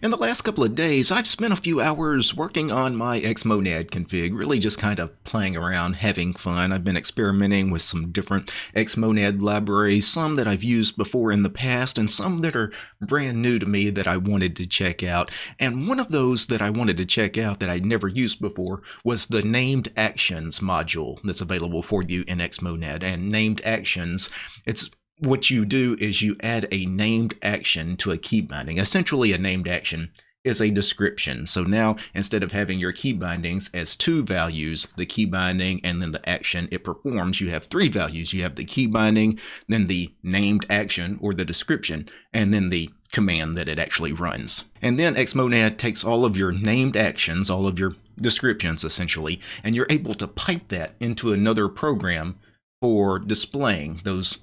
In the last couple of days, I've spent a few hours working on my Xmonad config, really just kind of playing around, having fun. I've been experimenting with some different Xmonad libraries, some that I've used before in the past, and some that are brand new to me that I wanted to check out. And one of those that I wanted to check out that I'd never used before was the Named Actions module that's available for you in Xmonad. And Named Actions, it's what you do is you add a named action to a key binding. Essentially, a named action is a description. So now, instead of having your key bindings as two values, the key binding and then the action it performs, you have three values. You have the key binding, then the named action or the description, and then the command that it actually runs. And then Xmonad takes all of your named actions, all of your descriptions essentially, and you're able to pipe that into another program for displaying those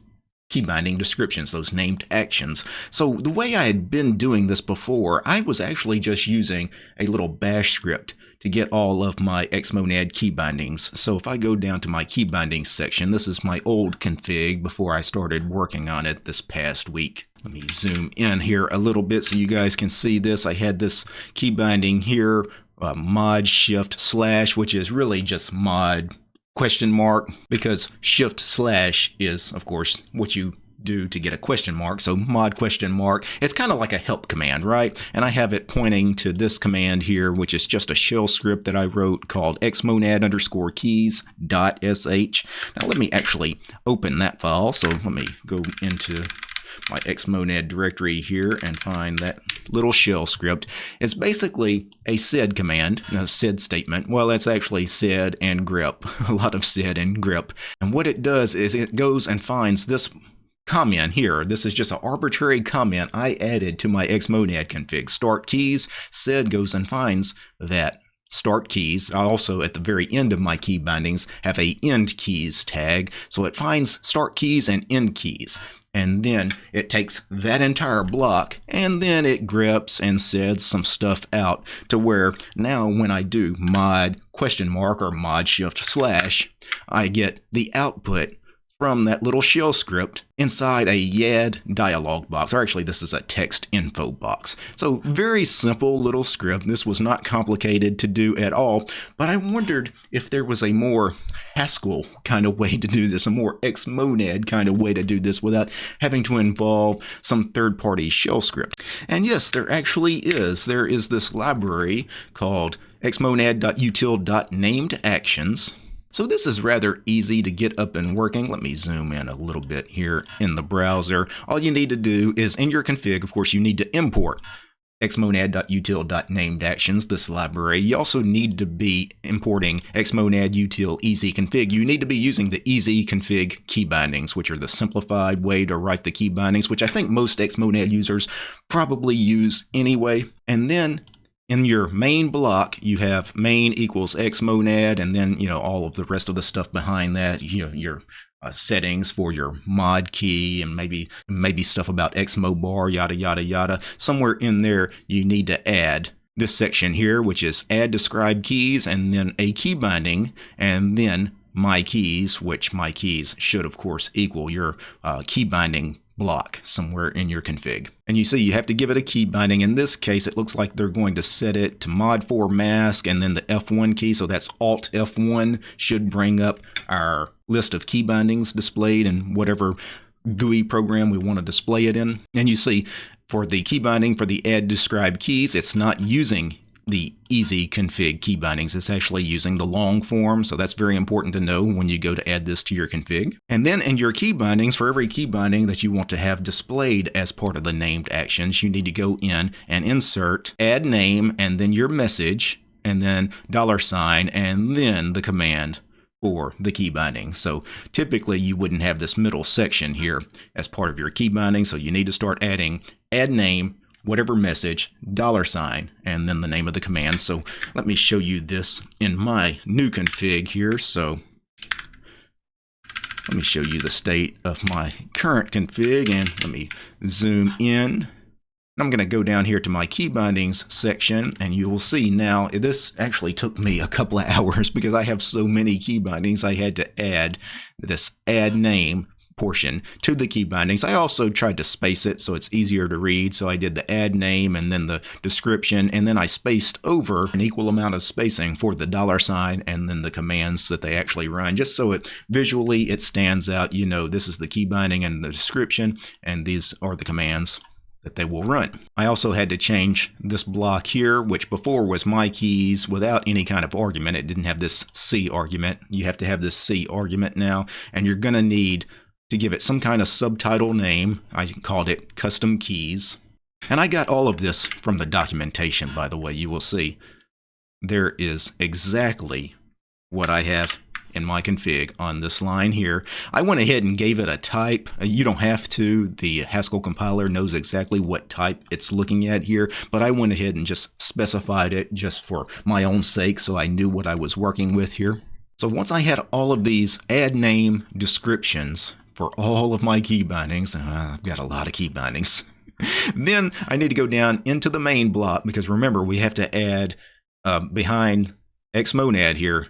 key binding descriptions, those named actions. So the way I had been doing this before, I was actually just using a little bash script to get all of my Xmonad key bindings. So if I go down to my key bindings section, this is my old config before I started working on it this past week. Let me zoom in here a little bit so you guys can see this. I had this key binding here, uh, mod shift slash, which is really just mod question mark because shift slash is of course what you do to get a question mark. So mod question mark, it's kind of like a help command, right? And I have it pointing to this command here, which is just a shell script that I wrote called xmonad underscore keys dot sh. Now let me actually open that file. So let me go into my xmonad directory here and find that little shell script. It's basically a sed command, a sed statement. Well, that's actually sed and grep, a lot of sed and grep. And what it does is it goes and finds this comment here. This is just an arbitrary comment I added to my xmonad config. Start keys, sed goes and finds that start keys. I also, at the very end of my key bindings, have a end keys tag. So it finds start keys and end keys and then it takes that entire block and then it greps and seds some stuff out to where now when I do mod question mark or mod shift slash, I get the output from that little shell script inside a YAD dialog box, or actually this is a text info box. So very simple little script. This was not complicated to do at all, but I wondered if there was a more Haskell kind of way to do this, a more Xmonad kind of way to do this without having to involve some third-party shell script. And yes, there actually is. There is this library called xmonad.util.namedActions so this is rather easy to get up and working. Let me zoom in a little bit here in the browser. All you need to do is in your config, of course, you need to import xmonad.util.namedactions, this library. You also need to be importing xmonad.util. You need to be using the easyconfig key bindings, which are the simplified way to write the key bindings, which I think most xmonad users probably use anyway. And then in your main block, you have main equals xmonad, and then you know all of the rest of the stuff behind that. You know your uh, settings for your mod key, and maybe maybe stuff about xmobar, yada yada yada. Somewhere in there, you need to add this section here, which is add describe keys, and then a key binding, and then my keys, which my keys should of course equal your uh, key binding block somewhere in your config. And you see you have to give it a key binding. In this case, it looks like they're going to set it to mod 4 mask and then the F1 key. So that's Alt F1 should bring up our list of key bindings displayed in whatever GUI program we want to display it in. And you see for the key binding for the add describe keys, it's not using the easy config key bindings. It's actually using the long form, so that's very important to know when you go to add this to your config. And then in your key bindings, for every key binding that you want to have displayed as part of the named actions, you need to go in and insert add name and then your message and then dollar sign and then the command for the key binding. So typically you wouldn't have this middle section here as part of your key binding, so you need to start adding add name whatever message, dollar sign, and then the name of the command. So let me show you this in my new config here. So let me show you the state of my current config and let me zoom in. I'm going to go down here to my key bindings section and you will see now this actually took me a couple of hours because I have so many key bindings I had to add this add name portion to the key bindings. I also tried to space it so it's easier to read. So I did the add name and then the description, and then I spaced over an equal amount of spacing for the dollar sign and then the commands that they actually run, just so it visually it stands out. You know, this is the key binding and the description, and these are the commands that they will run. I also had to change this block here, which before was my keys without any kind of argument. It didn't have this C argument. You have to have this C argument now, and you're going to need to give it some kind of subtitle name. I called it custom keys. And I got all of this from the documentation, by the way. You will see there is exactly what I have in my config on this line here. I went ahead and gave it a type. Uh, you don't have to. The Haskell compiler knows exactly what type it's looking at here, but I went ahead and just specified it just for my own sake so I knew what I was working with here. So once I had all of these add name descriptions for all of my key bindings, uh, I've got a lot of key bindings, then I need to go down into the main block because remember we have to add uh, behind xmonad here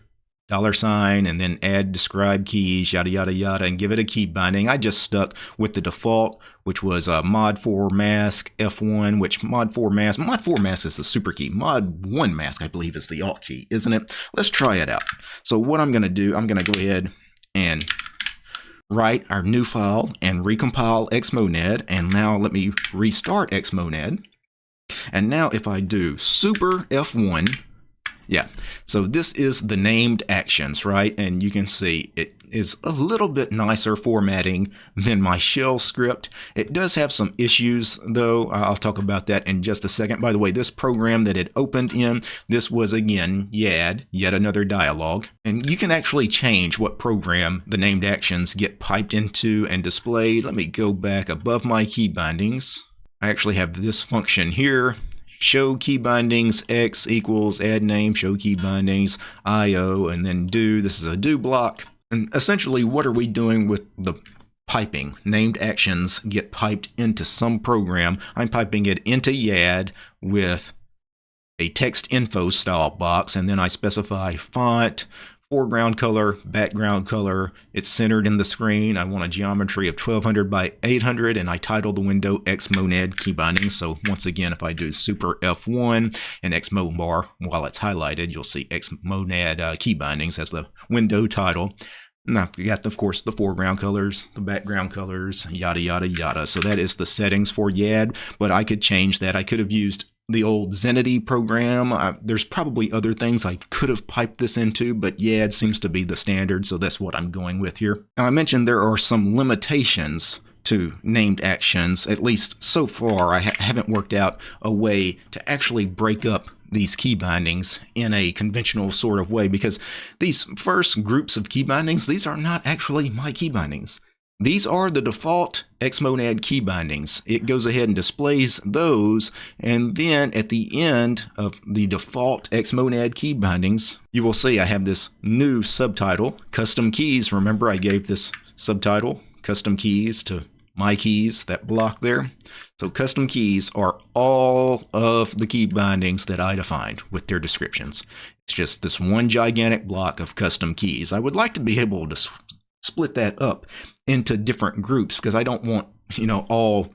dollar sign and then add describe keys yada yada yada and give it a key binding. I just stuck with the default which was uh, mod 4 mask f1 which mod 4 mask mod 4 mask is the super key. Mod 1 mask i believe is the alt key isn't it? Let's try it out. So what i'm going to do i'm going to go ahead and write our new file and recompile xmonad and now let me restart xmonad and now if i do super f1 yeah, so this is the named actions, right? And you can see it is a little bit nicer formatting than my shell script. It does have some issues though. I'll talk about that in just a second. By the way, this program that it opened in, this was again YAD, yet another dialog. And you can actually change what program the named actions get piped into and displayed. Let me go back above my key bindings. I actually have this function here show key bindings x equals add name show key bindings io and then do this is a do block and essentially what are we doing with the piping named actions get piped into some program i'm piping it into yad with a text info style box and then i specify font foreground color, background color. It's centered in the screen. I want a geometry of 1200 by 800 and I title the window Xmonad key binding. So once again, if I do super F1 and Xmobar while it's highlighted, you'll see Xmonad uh, as the window title. Now, we got, of course, the foreground colors, the background colors, yada, yada, yada. So that is the settings for YAD, but I could change that. I could have used the old Zenity program. Uh, there's probably other things I could have piped this into, but YAD seems to be the standard, so that's what I'm going with here. Now, I mentioned there are some limitations to named actions, at least so far. I ha haven't worked out a way to actually break up these key bindings in a conventional sort of way because these first groups of key bindings, these are not actually my key bindings. These are the default Xmonad key bindings. It goes ahead and displays those, and then at the end of the default Xmonad key bindings, you will see I have this new subtitle, Custom Keys. Remember I gave this subtitle, Custom Keys, to my keys, that block there. So custom keys are all of the key bindings that I defined with their descriptions. It's just this one gigantic block of custom keys. I would like to be able to split that up into different groups because I don't want, you know, all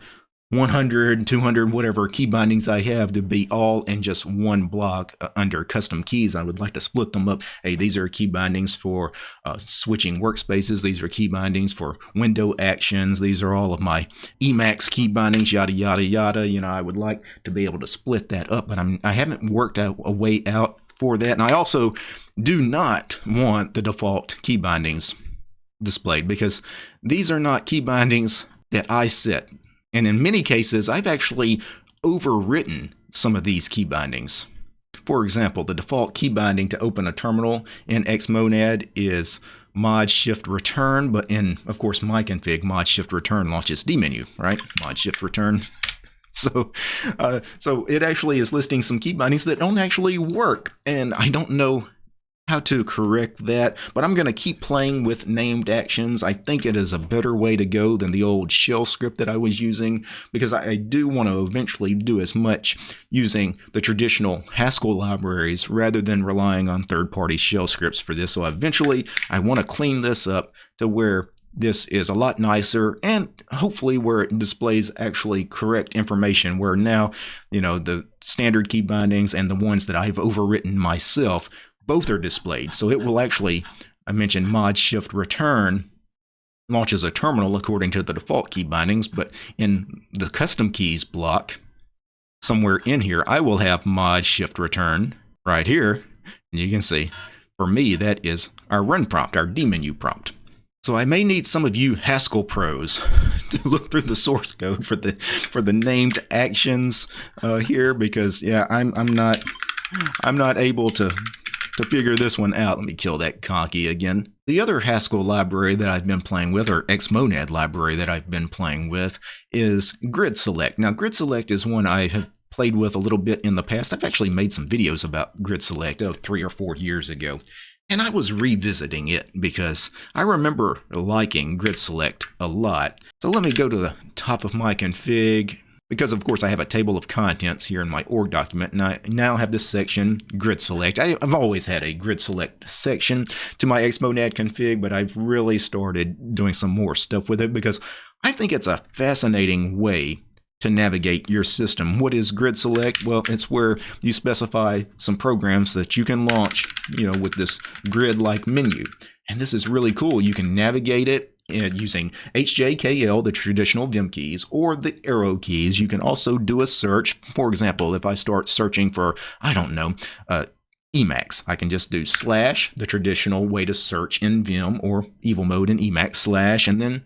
100, 200, whatever key bindings I have to be all in just one block uh, under custom keys. I would like to split them up. Hey, these are key bindings for uh, switching workspaces. These are key bindings for window actions. These are all of my Emacs key bindings, yada, yada, yada. You know, I would like to be able to split that up, but I'm, I haven't worked out a way out for that. And I also do not want the default key bindings displayed because these are not key bindings that I set. And in many cases, I've actually overwritten some of these key bindings. For example, the default key binding to open a terminal in Xmonad is mod shift return, but in, of course, my config, mod shift return launches dmenu, right? Mod shift return. So, uh, so it actually is listing some key bindings that don't actually work, and I don't know how to correct that, but I'm going to keep playing with named actions. I think it is a better way to go than the old shell script that I was using because I, do want to eventually do as much using the traditional Haskell libraries rather than relying on third-party shell scripts for this. So eventually I want to clean this up to where this is a lot nicer and hopefully where it displays actually correct information where now you know the standard key bindings and the ones that I've overwritten myself both are displayed. So it will actually I mentioned mod shift return launches a terminal according to the default key bindings but in the custom keys block somewhere in here I will have mod shift return right here. And you can see for me that is our run prompt our dmenu prompt. So I may need some of you Haskell pros to look through the source code for the for the named actions uh, here because yeah I'm I'm not I'm not able to to figure this one out. Let me kill that conky again. The other Haskell library that I've been playing with, or Xmonad library that I've been playing with, is Grid Select. Now Grid Select is one I have played with a little bit in the past. I've actually made some videos about Grid Select oh, three or four years ago. And I was revisiting it because I remember liking Grid Select a lot. So let me go to the top of my config because of course I have a table of contents here in my org document and I now have this section grid select. I, have always had a grid select section to my xmonad config but I've really started doing some more stuff with it because I think it's a fascinating way to navigate your system. What is Grid Select? Well, it's where you specify some programs that you can launch, you know, with this grid-like menu. And this is really cool. You can navigate it using HJKL, the traditional Vim keys, or the arrow keys. You can also do a search. For example, if I start searching for, I don't know, uh, Emacs. I can just do slash, the traditional way to search in Vim or evil mode in Emacs, slash, and then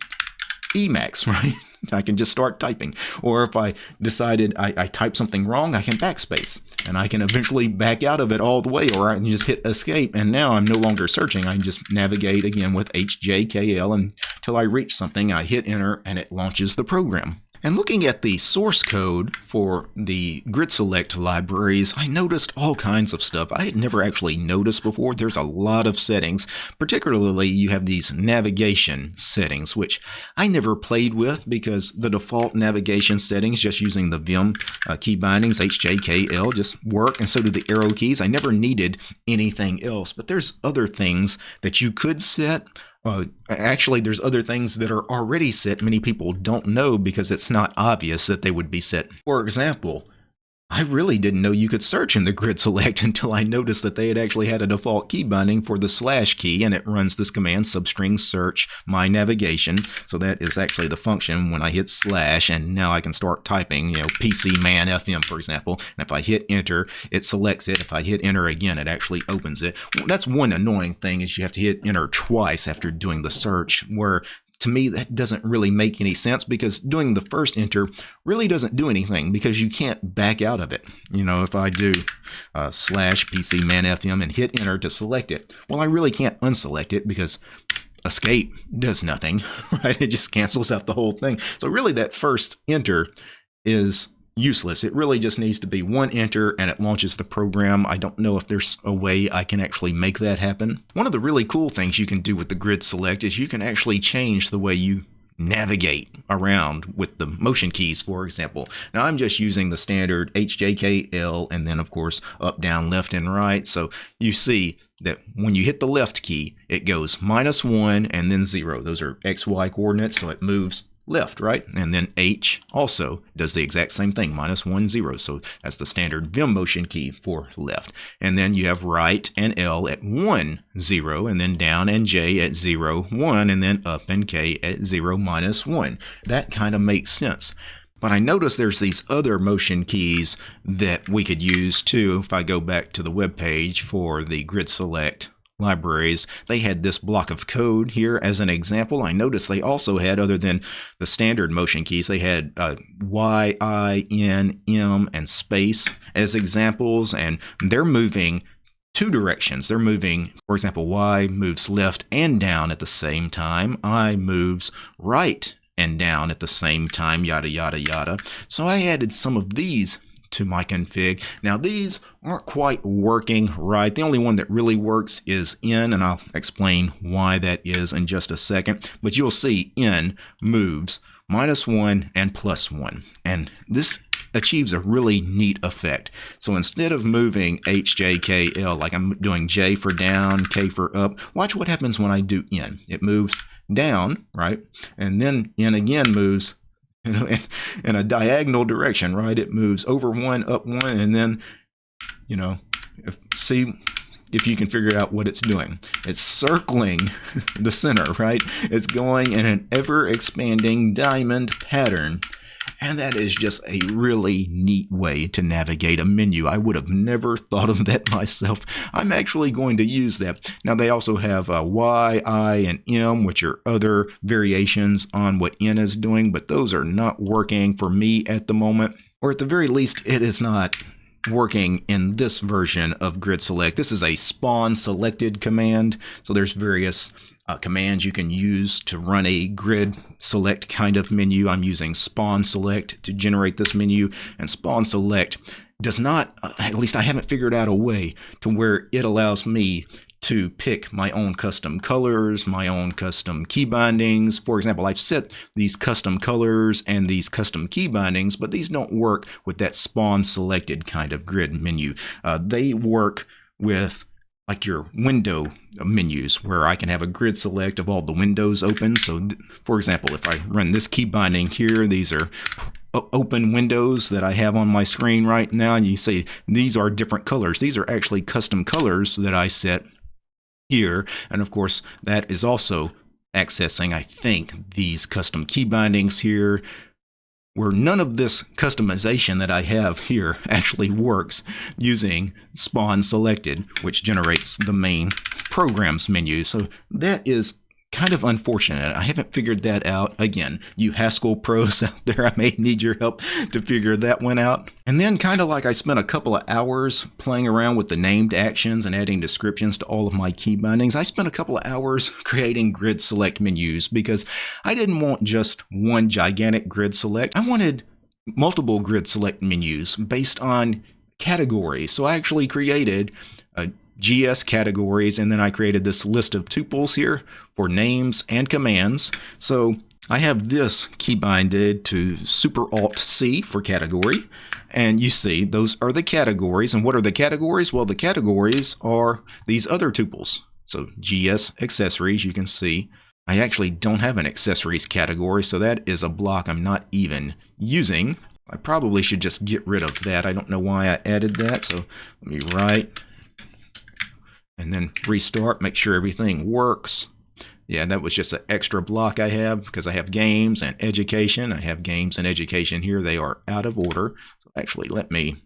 Emacs, right? I can just start typing. Or if I decided I, I typed something wrong, I can backspace and I can eventually back out of it all the way, or I can just hit escape. And now I'm no longer searching. I can just navigate again with HJKL until I reach something. I hit enter and it launches the program. And looking at the source code for the grid select libraries, I noticed all kinds of stuff I had never actually noticed before. There's a lot of settings, particularly you have these navigation settings, which I never played with because the default navigation settings, just using the Vim uh, key bindings, HJKL, just work, and so do the arrow keys. I never needed anything else, but there's other things that you could set uh, actually, there's other things that are already set many people don't know because it's not obvious that they would be set. For example, I really didn't know you could search in the grid select until I noticed that they had actually had a default key binding for the slash key and it runs this command substring search my navigation. So that is actually the function when I hit slash and now I can start typing, you know, PCManFM for example. And if I hit enter, it selects it. If I hit enter again, it actually opens it. That's one annoying thing is you have to hit enter twice after doing the search where to me that doesn't really make any sense because doing the first enter really doesn't do anything because you can't back out of it. You know if i do uh, slash PCManFM and hit enter to select it well i really can't unselect it because escape does nothing right? It just cancels out the whole thing. So really that first enter is useless. It really just needs to be one enter and it launches the program. I don't know if there's a way I can actually make that happen. One of the really cool things you can do with the grid select is you can actually change the way you navigate around with the motion keys, for example. Now I'm just using the standard HJKL and then of course up, down, left, and right. So you see that when you hit the left key, it goes minus one and then zero. Those are XY coordinates, so it moves left, right? And then H also does the exact same thing, minus 1, 0. So that's the standard Vim motion key for left. And then you have right and L at 1, 0, and then down and J at 0, 1, and then up and K at 0, minus 1. That kind of makes sense. But I notice there's these other motion keys that we could use too if I go back to the web page for the grid select libraries, they had this block of code here as an example. I noticed they also had, other than the standard motion keys, they had uh, Y, I, N, M, and space as examples, and they're moving two directions. They're moving, for example, Y moves left and down at the same time, I moves right and down at the same time, yada, yada, yada. So I added some of these to my config. Now these aren't quite working right. The only one that really works is N, and I'll explain why that is in just a second. But you'll see N moves minus 1 and plus 1. And this achieves a really neat effect. So instead of moving H, J, K, L, like I'm doing J for down, K for up, watch what happens when I do N. It moves down, right? And then N again moves you know, in, in a diagonal direction, right? It moves over one, up one, and then, you know, if, see if you can figure out what it's doing. It's circling the center, right? It's going in an ever expanding diamond pattern. And that is just a really neat way to navigate a menu. I would have never thought of that myself. I'm actually going to use that. Now they also have uh, Y, I, and M, which are other variations on what N is doing, but those are not working for me at the moment. Or at the very least, it is not working in this version of grid select. This is a spawn selected command. So there's various uh, commands you can use to run a grid select kind of menu. I'm using spawn select to generate this menu and spawn select does not, uh, at least I haven't figured out a way to where it allows me to pick my own custom colors, my own custom key bindings. For example, I've set these custom colors and these custom key bindings, but these don't work with that spawn selected kind of grid menu. Uh, they work with like your window menus where I can have a grid select of all the windows open. So for example, if I run this key binding here, these are open windows that I have on my screen right now. And you see these are different colors. These are actually custom colors that I set here. And of course, that is also accessing, I think, these custom key bindings here, where none of this customization that I have here actually works using spawn selected, which generates the main programs menu. So that is kind of unfortunate. I haven't figured that out. Again, you Haskell pros out there, I may need your help to figure that one out. And then kind of like I spent a couple of hours playing around with the named actions and adding descriptions to all of my key bindings, I spent a couple of hours creating grid select menus because I didn't want just one gigantic grid select. I wanted multiple grid select menus based on categories. So I actually created a GS categories, and then I created this list of tuples here for names and commands. So I have this key binded to Super Alt C for category. And you see, those are the categories. And what are the categories? Well, the categories are these other tuples. So GS accessories, you can see. I actually don't have an accessories category, so that is a block I'm not even using. I probably should just get rid of that. I don't know why I added that, so let me write and then restart, make sure everything works. Yeah, that was just an extra block I have because I have games and education. I have games and education here. They are out of order. So actually, let me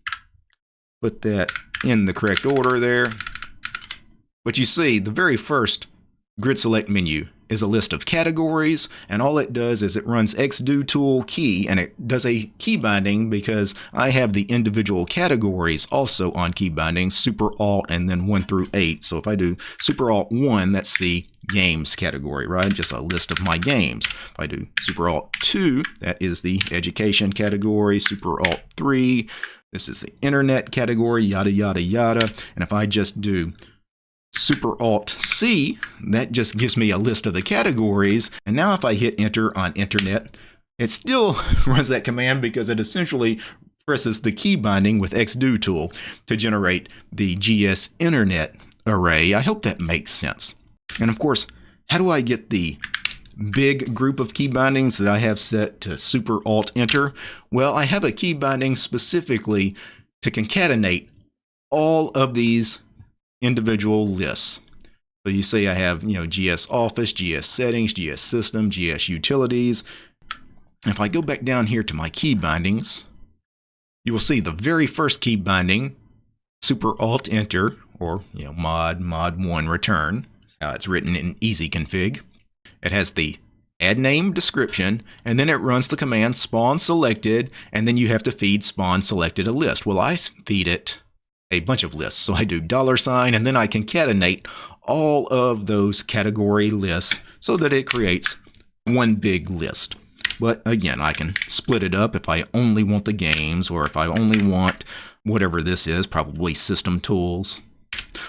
put that in the correct order there. But you see, the very first grid select menu is a list of categories, and all it does is it runs xdotool key, and it does a key binding because I have the individual categories also on key bindings, super alt and then 1 through 8. So if I do super alt 1, that's the games category, right? Just a list of my games. If I do super alt 2, that is the education category, super alt 3, this is the internet category, yada, yada, yada. And if I just do Super Alt C, that just gives me a list of the categories. And now if I hit enter on internet, it still runs that command because it essentially presses the key binding with xdotool to generate the GS internet array. I hope that makes sense. And of course, how do I get the big group of key bindings that I have set to super alt enter? Well, I have a key binding specifically to concatenate all of these individual lists. So you see I have, you know, GS Office, GS Settings, GS System, GS Utilities. If I go back down here to my key bindings, you will see the very first key binding, Super Alt Enter, or, you know, mod, mod 1 return. That's it's written in easy config. It has the add name description, and then it runs the command spawn selected, and then you have to feed spawn selected a list. Well, I feed it a bunch of lists. So I do dollar sign and then I concatenate all of those category lists so that it creates one big list. But again, I can split it up if I only want the games or if I only want whatever this is, probably system tools.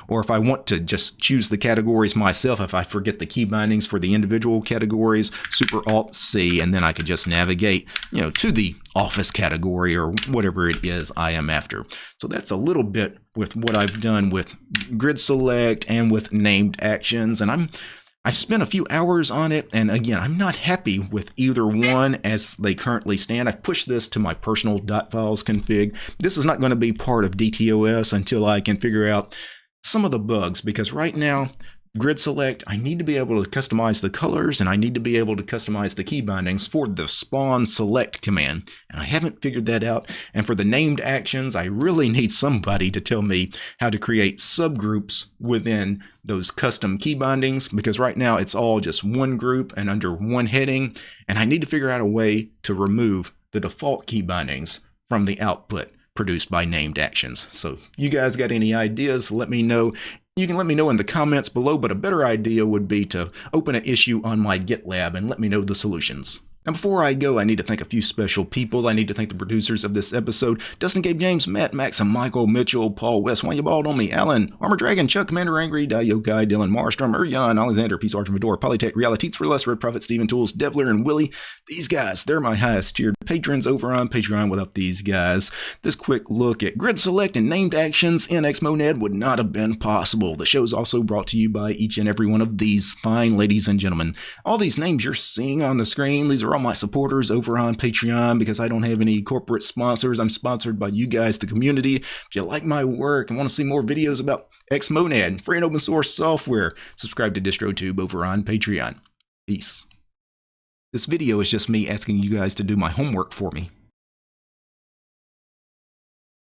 Or if I want to just choose the categories myself, if I forget the key bindings for the individual categories, Super Alt C, and then I could just navigate, you know, to the Office category or whatever it is I am after. So that's a little bit with what I've done with Grid Select and with named actions, and I'm I've spent a few hours on it, and again, I'm not happy with either one as they currently stand. I've pushed this to my personal .files config. This is not going to be part of DTOS until I can figure out some of the bugs, because right now, grid select, I need to be able to customize the colors and I need to be able to customize the key bindings for the spawn select command. And I haven't figured that out. And for the named actions, I really need somebody to tell me how to create subgroups within those custom key bindings because right now it's all just one group and under one heading. And I need to figure out a way to remove the default key bindings from the output produced by named actions. So you guys got any ideas, let me know. You can let me know in the comments below, but a better idea would be to open an issue on my GitLab and let me know the solutions. Now, before I go, I need to thank a few special people. I need to thank the producers of this episode Dustin, Gabe, James, Matt, Max, and Michael, Mitchell, Paul, West, Why You Bald on Me, Alan, Armor Dragon, Chuck, Commander Angry, Dayokai, Dylan, Marstrom, Urjan, Alexander, Peace Arch Fedora, Polytech, Reality, for Less, Red Prophet, Steven Tools, Devler, and Willie. These guys, they're my highest tiered patrons over on Patreon without these guys. This quick look at grid select and named actions in Xmonad would not have been possible. The show is also brought to you by each and every one of these fine ladies and gentlemen. All these names you're seeing on the screen, these are all my supporters over on Patreon because I don't have any corporate sponsors. I'm sponsored by you guys, the community. If you like my work and want to see more videos about Xmonad, free and open source software, subscribe to DistroTube over on Patreon. Peace. This video is just me asking you guys to do my homework for me.